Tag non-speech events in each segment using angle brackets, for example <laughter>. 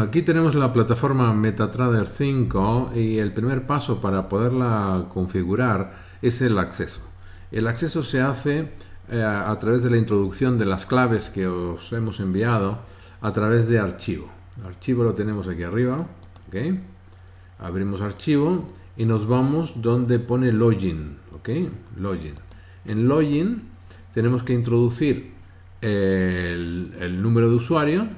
Aquí tenemos la plataforma MetaTrader 5 y el primer paso para poderla configurar es el acceso. El acceso se hace eh, a través de la introducción de las claves que os hemos enviado a través de archivo. Archivo lo tenemos aquí arriba. Abrimos archivo y nos vamos donde pone login. Login. En login tenemos que introducir el, número de usuario,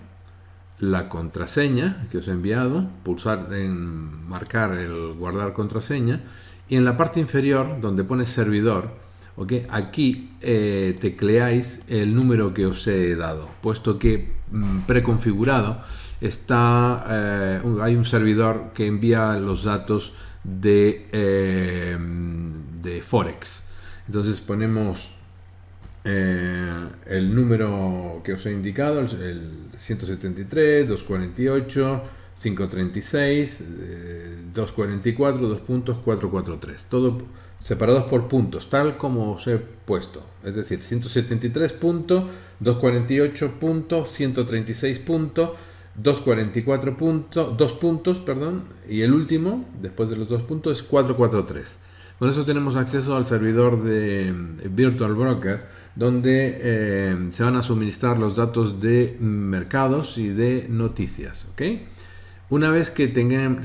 la contraseña que os he enviado, pulsar en marcar el guardar contraseña y en la parte inferior donde pone servidor, aquí eh, tecleáis el número que os he dado, puesto que mm, preconfigurado está, eh, hay un servidor que envía los datos de, eh, de Forex. Entonces ponemos eh, el número que os he indicado, el 173, 248, 536, 244, 2 puntos, 443. Todo separados por puntos, tal como os he puesto. Es decir, 173 puntos, 248 puntos, 136 puntos, 244 puntos, 2 puntos, perdón, y el último, después de los dos puntos, es 443. Con eso tenemos acceso al servidor de Virtual Broker, donde eh, se van a suministrar los datos de mercados y de noticias. Una vez que,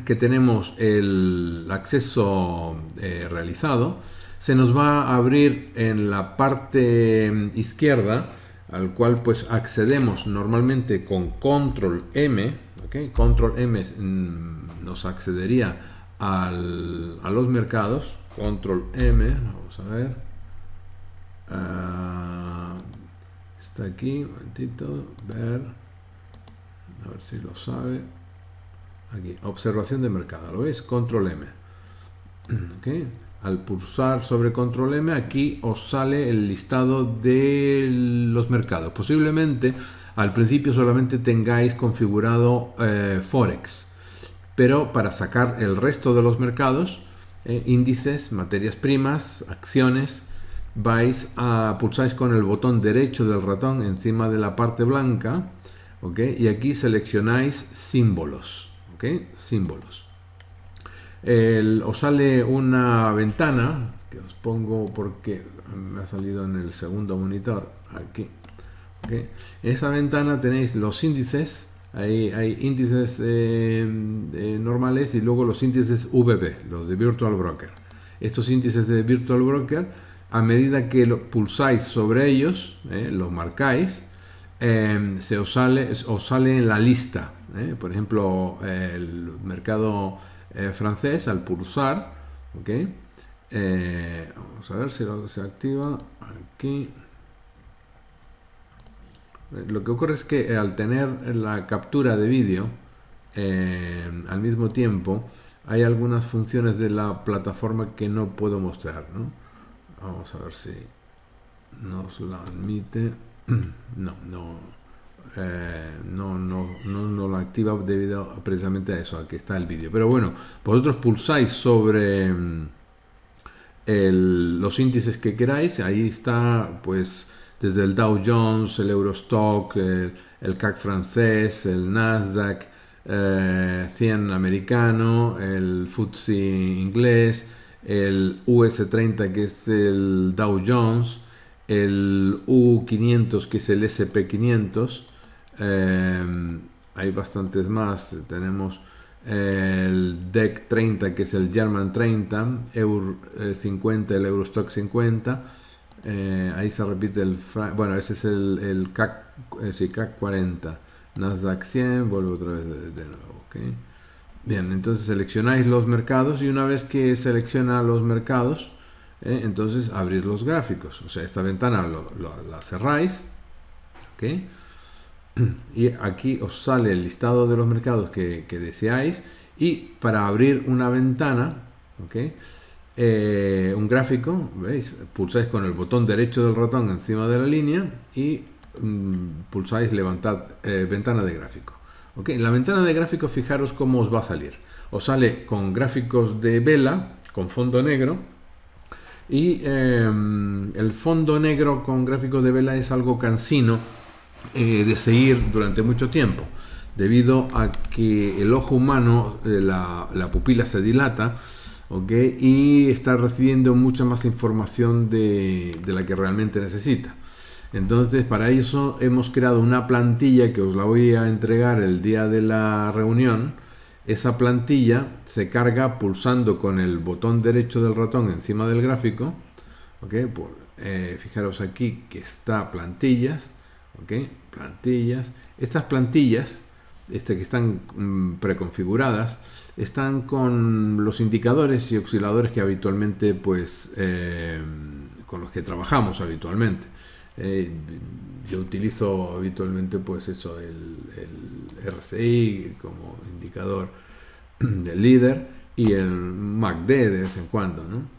que tenemos el acceso eh, realizado, se nos va a abrir en la parte izquierda al cual pues accedemos normalmente con control M, control M mm, nos accedería a los mercados, control M, vamos a ver, ah, está aquí, un momentito, ver, a ver si lo sabe, aquí, observación de mercado, ¿lo veis? Control M, <clears throat> al pulsar sobre control M aquí os sale el listado de los mercados. Posiblemente al principio solamente tengáis configurado eh, Forex pero para sacar el resto de los mercados eh, índices, materias primas, acciones vais a pulsáis con el botón derecho del ratón encima de la parte blanca y aquí seleccionáis símbolos símbolos. Os sale una ventana que os pongo porque me ha salido en el segundo monitor aquí en esa ventana tenéis los índices hay índices eh, eh, normales y luego los índices VB los de Virtual Broker. Estos índices de Virtual Broker a medida que lo pulsáis sobre ellos eh, los marcáis se os sale, os sale en la lista por ejemplo el mercado eh, francés al pulsar, ¿ok? Eh, vamos a ver si lo, se activa aquí. Eh, lo que ocurre es que al tener la captura de vídeo al mismo tiempo, hay algunas funciones de la plataforma que no puedo mostrar. Vamos a ver si nos la admite. <clears throat> No, no eh, no, no, no, lo activa debido precisamente a eso, a que está el vídeo. Pero bueno, vosotros pulsáis sobre mm, los índices que queráis, ahí está pues desde el Dow Jones, el Eurostock, el, CAC francés, el Nasdaq, 100 eh, americano, el FTSE inglés, el US30 que es el Dow Jones, el U500 que es el SP500, Em, hay bastantes más. Tenemos el DEC 30, que es el German 30, Euro 50, el Eurostock 50. Eh, ahí se repite el... Bueno, ese es el, CAC, eh, CAC 40. Nasdaq 100, vuelvo otra vez de, nuevo. Bien, entonces seleccionáis los mercados y una vez que selecciona los mercados, eh, entonces abrís los gráficos. O sea, esta ventana la cerráis. ¿okay? y aquí os sale el listado de los mercados que, deseáis y para abrir una ventana eh, un gráfico veis pulsáis con el botón derecho del ratón encima de la línea y mm, pulsáis levantar eh, ventana de gráfico en la ventana de gráfico fijaros cómo os va a salir os sale con gráficos de vela con fondo negro y em, el fondo negro con gráficos de vela es algo cansino eh, de seguir durante mucho tiempo. debido a que el ojo humano, eh, la, pupila se dilata, y está recibiendo mucha más información de, la que realmente necesita. Entonces, para eso hemos creado una plantilla que os la voy a entregar el día de la reunión. Esa plantilla se carga pulsando con el botón derecho del ratón encima del gráfico. ¿okay? Eh, fijaros aquí que está plantillas. ¿okay? Plantillas. Estas plantillas este, que están mm, preconfiguradas están con los indicadores y osciladores que habitualmente pues eh, con los que trabajamos habitualmente eh, yo utilizo habitualmente pues eso, el, RCI como indicador <clears throat> del líder y el MACD de vez en cuando, ¿no?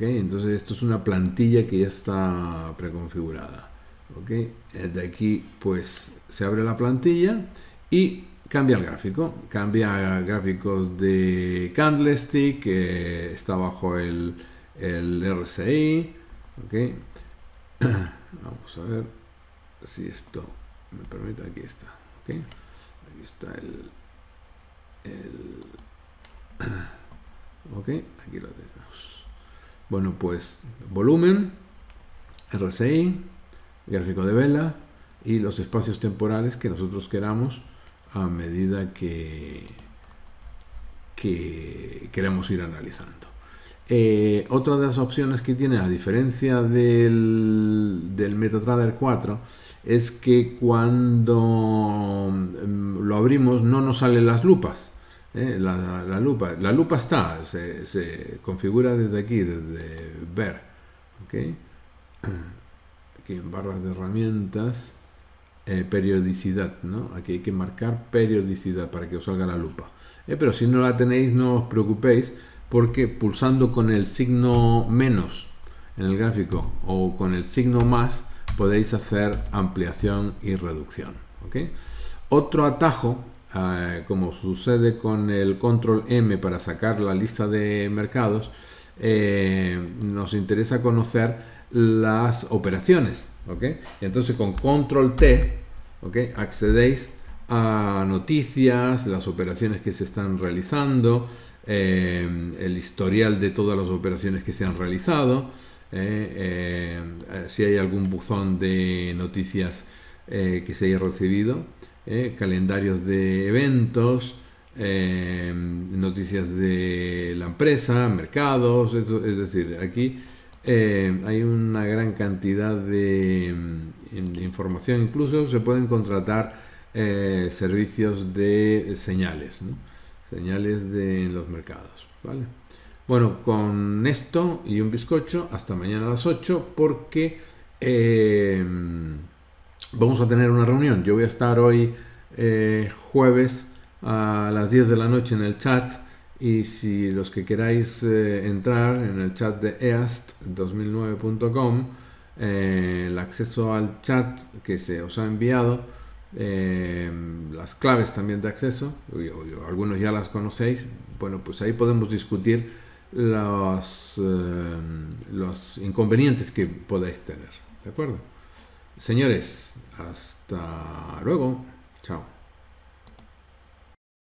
Entonces esto es una plantilla que ya está preconfigurada. Eh, de aquí pues se abre la plantilla y cambia el gráfico. Cambia gráficos de Candlestick, que está bajo el, el RCI. <clears throat> Vamos a ver si esto me permite. Aquí está. Aquí está el, <clears throat> ok, aquí lo tenemos. Bueno, pues volumen, RSI, gráfico de vela y los espacios temporales que nosotros queramos a medida que, que queremos ir analizando. Eh, otra de las opciones que tiene, a diferencia del, del MetaTrader 4, es que cuando mm, lo abrimos no nos salen las lupas. ¿eh? La, lupa, está, se, configura desde aquí, desde ver. <clears throat> Aquí en barras de herramientas, eh, periodicidad. ¿no? Aquí hay que marcar periodicidad para que os salga la lupa. pero si no la tenéis, no os preocupéis porque pulsando con el signo menos en el gráfico o con el signo más podéis hacer ampliación y reducción. Otro atajo, eh, como sucede con el control M para sacar la lista de mercados, eh, nos interesa conocer las operaciones. Entonces con control T accedéis a noticias, las operaciones que se están realizando, eh, el historial de todas las operaciones que se han realizado, eh, eh, si hay algún buzón de noticias que se haya recibido, calendarios de eventos, noticias de la empresa, mercados, es decir, aquí hay una gran cantidad de, de, información, incluso se pueden contratar servicios de señales. Señales de los mercados. ¿vale? Bueno, con esto y un bizcocho, hasta mañana a las 8, porque eh, vamos a tener una reunión. Yo voy a estar hoy eh, jueves a las 10 de la noche en el chat y si los que queráis eh, entrar en el chat de east2009.com, el acceso al chat que se os ha enviado, eh, las claves también de acceso, algunos ya las conocéis, bueno, pues ahí podemos discutir los, eh, los inconvenientes que podáis tener, ¿de acuerdo? Señores, hasta luego, chao.